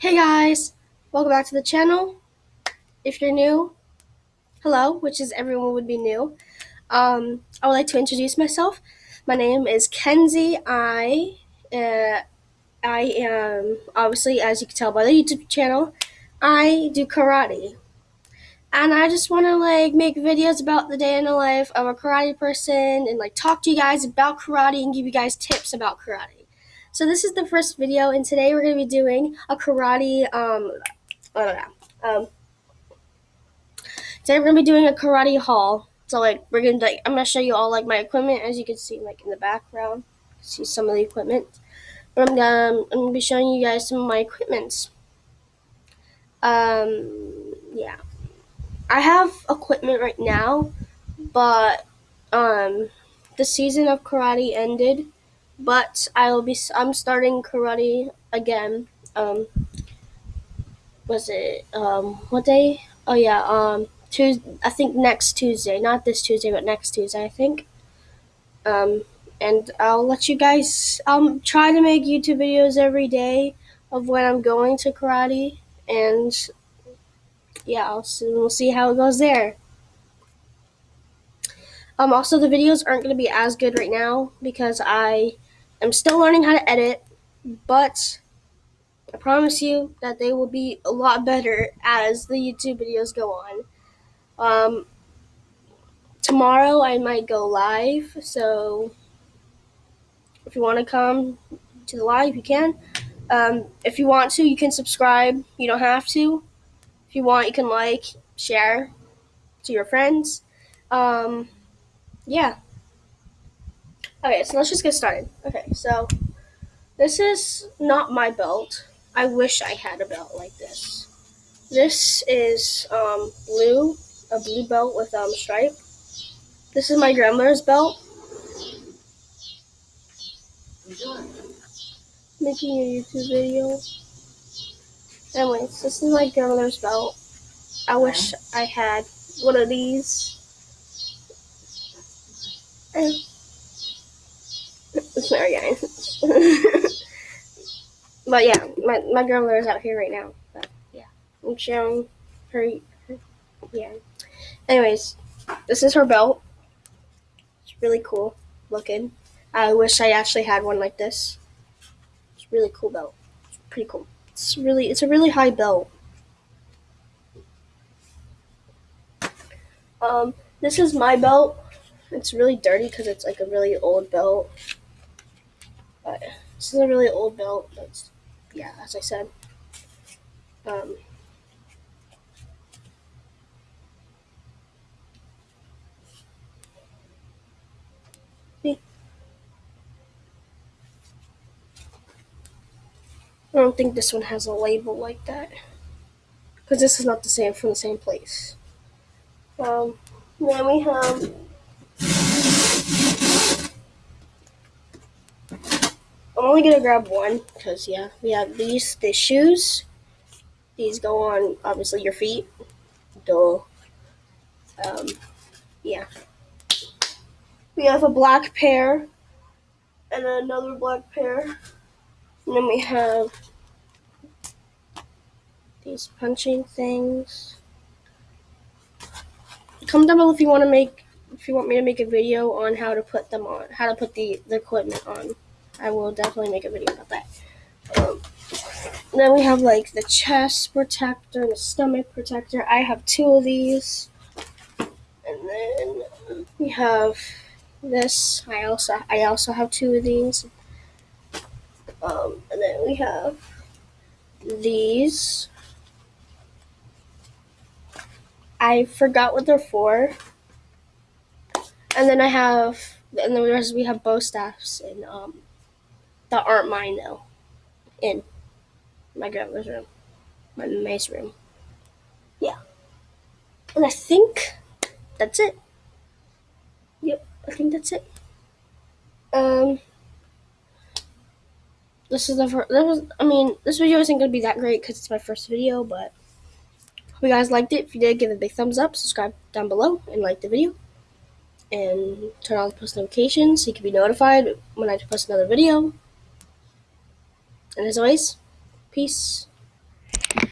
Hey guys, welcome back to the channel. If you're new, hello, which is everyone would be new. Um, I would like to introduce myself. My name is Kenzie. I, uh, I am obviously, as you can tell by the YouTube channel, I do karate, and I just want to like make videos about the day in the life of a karate person and like talk to you guys about karate and give you guys tips about karate. So this is the first video, and today we're going to be doing a karate, um, I don't know, um, today we're going to be doing a karate haul. So like, we're going to, like, I'm going to show you all like my equipment, as you can see like in the background, see some of the equipment. But I'm going I'm going to be showing you guys some of my equipments. Um, yeah. I have equipment right now, but, um, the season of karate ended but I will be. I'm starting karate again. Um, was it um what day? Oh yeah, um Tuesday. I think next Tuesday, not this Tuesday, but next Tuesday. I think. Um, and I'll let you guys. I'll try to make YouTube videos every day of when I'm going to karate, and yeah, I'll see, we'll see how it goes there. Um, also, the videos aren't going to be as good right now because I I'm still learning how to edit, but I promise you that they will be a lot better as the YouTube videos go on. Um, tomorrow I might go live, so if you want to come to the live, you can. Um, if you want to, you can subscribe. You don't have to. If you want, you can like, share to your friends. Um, yeah. Okay, so let's just get started. Okay, so this is not my belt. I wish I had a belt like this. This is um, blue, a blue belt with um, stripe. This is my grandmother's belt. Making a YouTube video. Anyways, this is my grandmother's belt. I wish I had one of these. And Sorry, guys. but yeah, my, my grandmother is out here right now. But yeah, I'm showing her. Yeah. Anyways, this is her belt. It's really cool looking. I wish I actually had one like this. It's a really cool belt. It's pretty cool. It's really, it's a really high belt. Um, this is my belt. It's really dirty because it's like a really old belt. This is a really old belt. But yeah, as I said. Um, I don't think this one has a label like that. Because this is not the same from the same place. Um, then we have I'm only gonna grab one because yeah, we have these the shoes. These go on obviously your feet. Duh. Um, yeah. We have a black pair and another black pair. And then we have these punching things. Comment down below if you want to make if you want me to make a video on how to put them on, how to put the, the equipment on. I will definitely make a video about that. Um, then we have like the chest protector and the stomach protector. I have two of these. And then we have this. I also I also have two of these. Um, and then we have these. I forgot what they're for. And then I have, and then we have bow staffs and um, that aren't mine though. In my grandma's room, my maid's room. Yeah, and I think that's it. Yep, I think that's it. Um, this is the first. This was, I mean, this video isn't gonna be that great because it's my first video, but hope you guys liked it. If you did, give it a big thumbs up, subscribe down below, and like the video. And turn on post notifications so you can be notified when I post another video. And as always, peace.